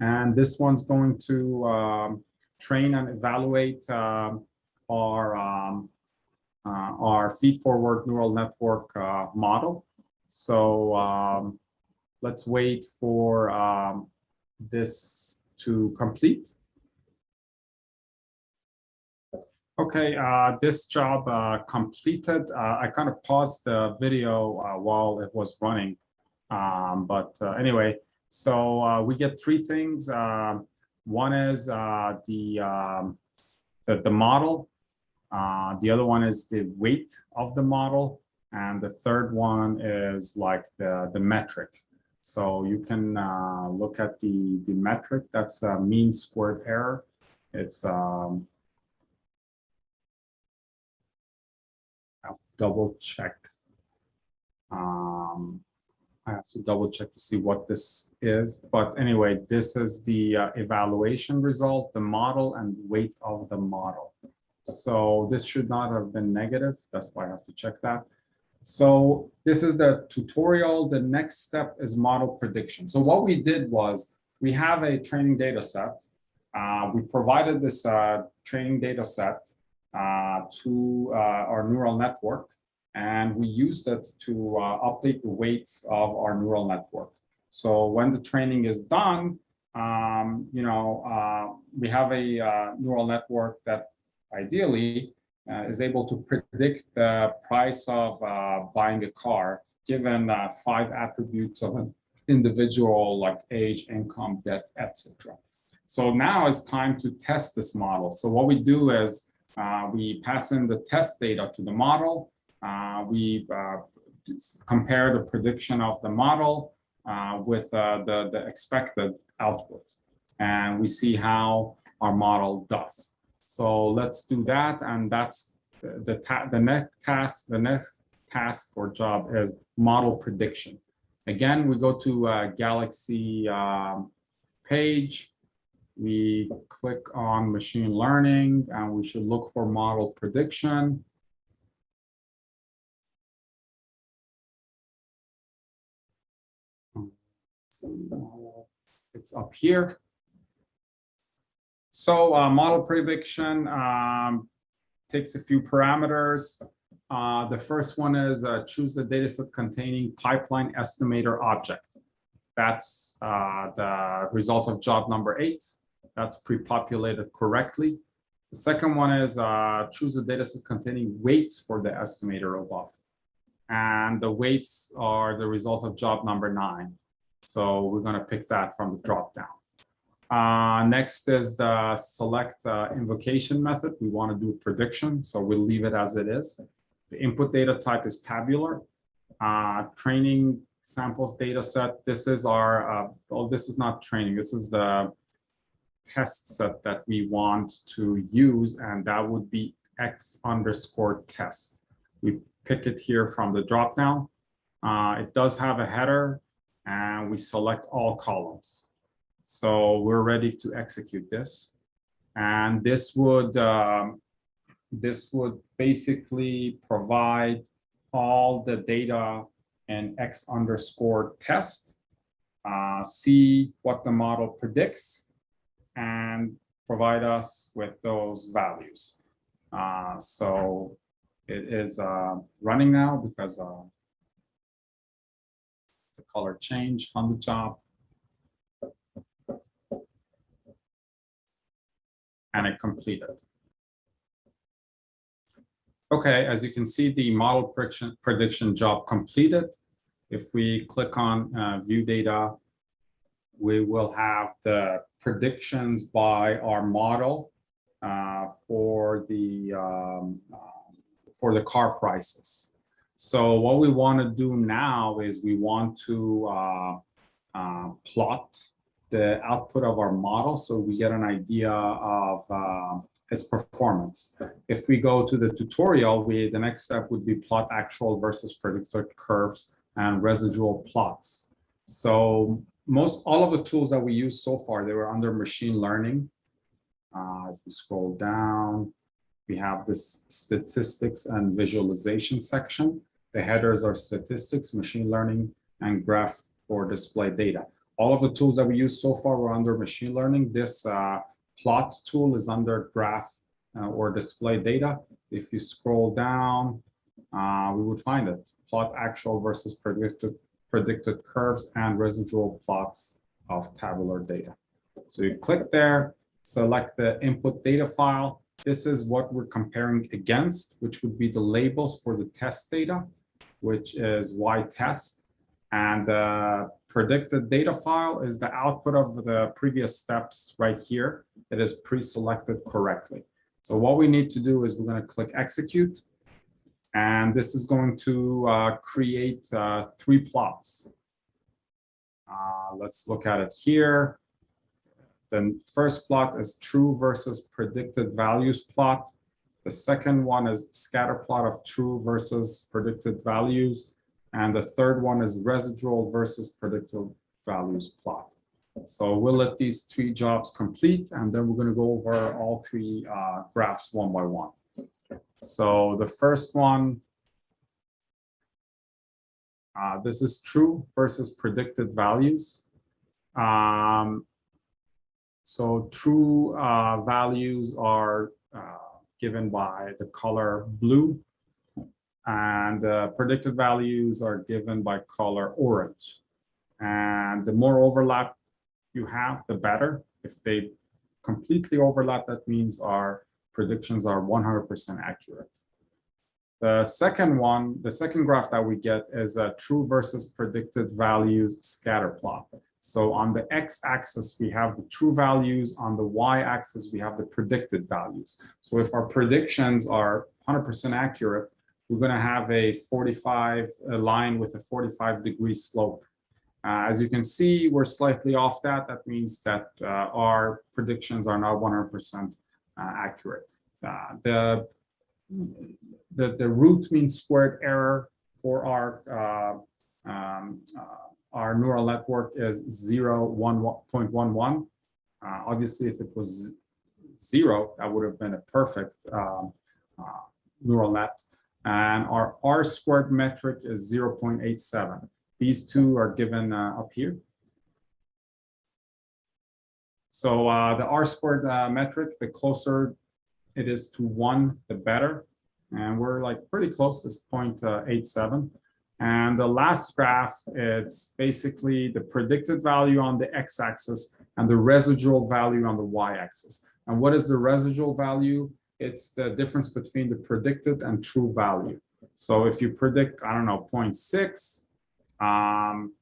And this one's going to um, train and evaluate um, our, um, uh, our feed-forward neural network uh, model. So um, let's wait for um, this to complete. Okay, uh, this job uh, completed. Uh, I kind of paused the video uh, while it was running. Um, but uh, anyway, so uh, we get three things. One is the, um, the, the model. the other one is the weight of the model. And the third one is like the, the metric. So you can look at the, the metric. That's a mean squared error. It's um, to double check. Um, I have to double check to see what this is. But anyway, this is the uh, evaluation result, the model and weight of the model. So this should not have been negative. That's why I have to check that. So this is the tutorial. The next step is model prediction. So what we did was we have a training data set. Uh, we provided this uh, training data set uh, to uh, our neural network. And we used it to uh, update the weights of our neural network. So when the training is done, um, you know, we have a neural network that ideally uh, is able to predict the price of uh, buying a car given uh, five attributes of an individual like age, income, debt, etc. So now it's time to test this model. So what we do is uh, we pass in the test data to the model. Uh, we uh, compare the prediction of the model with the, the expected output. And we see how our model does. So let's do that. And that's the, the, the next task, the next task or job is model prediction. Again, we go to a Galaxy um, page we click on machine learning and we should look for model prediction. It's up here. So uh, model prediction um, takes a few parameters. Uh, the first one is uh, choose the dataset containing pipeline estimator object. That's uh, the result of job number eight. That's pre-populated correctly. The second one is uh, choose a dataset containing weights for the estimator above. And the weights are the result of job number nine. So we're going to pick that from the dropdown. Uh, next is the select uh, invocation method. We want to do prediction, so we'll leave it as it is. The input data type is tabular. Uh, training samples data set. This is our, uh, well, this is not training. This is the test set that we want to use, and that would be x underscore test. We pick it here from the dropdown. Uh, it does have a header, and we select all columns. So we're ready to execute this. And this would um, this would basically provide all the data in x underscore test, uh, see what the model predicts, and provide us with those values. Uh, so it is uh, running now because uh, color change on the top. And it completed. Okay, as you can see, the model prediction, prediction job completed. If we click on uh, view data, we will have the predictions by our model uh, for the um, uh, for the car prices. So what we want to do now is we want to uh, uh, plot the output of our model so we get an idea of uh, its performance. If we go to the tutorial, we the next step would be plot actual versus predicted curves and residual plots. So most all of the tools that we use so far, they were under machine learning. Uh, if we scroll down, we have this statistics and visualization section. The headers are statistics, machine learning, and graph for display data. All of the tools that we use so far were under machine learning. This uh, plot tool is under graph uh, or display data. If you scroll down, uh, we would find it. Plot actual versus predicted, predicted curves and residual plots of tabular data. So you click there, select the input data file. This is what we're comparing against, which would be the labels for the test data, which is y test. And the predicted data file is the output of the previous steps right here that is pre-selected correctly. So what we need to do is we're going to click execute. And this is going to uh, create uh, three plots. Uh, let's look at it here. The first plot is true versus predicted values plot. The second one is scatter plot of true versus predicted values. And the third one is residual versus predicted values plot. So we'll let these three jobs complete, and then we're going to go over all three uh, graphs one by one. So the first one, uh, this is true versus predicted values. Um, so true uh, values are uh, given by the color blue, and uh, predicted values are given by color orange. And the more overlap you have, the better. If they completely overlap, that means our predictions are 100% accurate. The second one, the second graph that we get is a true versus predicted values scatter plot. So on the x-axis, we have the true values. On the y-axis, we have the predicted values. So if our predictions are 100% accurate, we're going to have a 45 a line with a 45 degree slope. Uh, as you can see, we're slightly off that. That means that uh, our predictions are not 100% uh, accurate. Uh, the, the, the root mean squared error for our uh, um, our neural network is 0, 1.11. obviously, if it was zero, that would have been a perfect um, neural net and our R squared metric is 0.87. These two are given uh, up here. So uh, the R squared uh, metric, the closer it is to one, the better. And we're like pretty close, it's uh, 0.87. And the last graph, it's basically the predicted value on the x-axis and the residual value on the y-axis. And what is the residual value? It's the difference between the predicted and true value. So if you predict, I don't know, 0.6, um,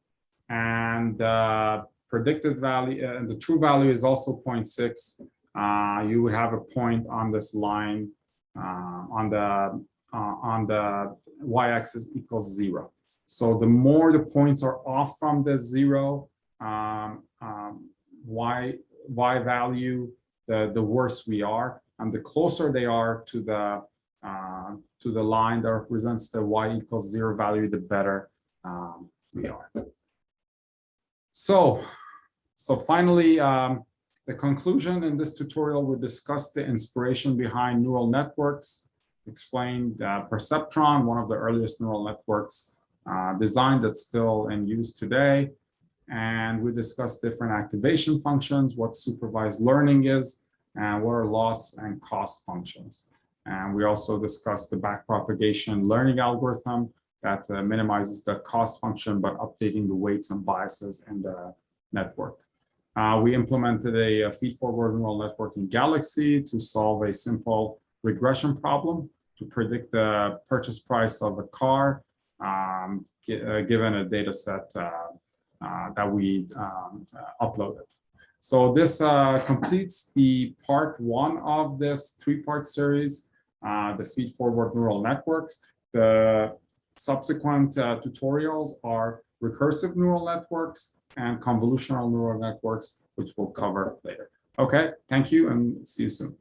and uh, predicted value and the true value is also 0.6, uh, you would have a point on this line uh, on the uh, on the y-axis equals zero. So the more the points are off from the zero um, um, y y value, the the worse we are, and the closer they are to the uh, to the line that represents the y equals zero value, the better um, we are. So, so finally, um, the conclusion in this tutorial, we discussed the inspiration behind neural networks, explained Perceptron, one of the earliest neural networks uh, designed that's still in use today. And we discussed different activation functions, what supervised learning is, and what are loss and cost functions. And we also discussed the backpropagation learning algorithm that uh, minimizes the cost function, but updating the weights and biases in the network. Uh, we implemented a, a feed-forward neural network in Galaxy to solve a simple regression problem to predict the purchase price of a car um, uh, given a data set uh, uh, that we um, uploaded. So this completes the part one of this three-part series, the feed-forward neural networks. The subsequent tutorials are recursive neural networks, and convolutional neural networks, which we'll cover later. Okay, thank you and see you soon.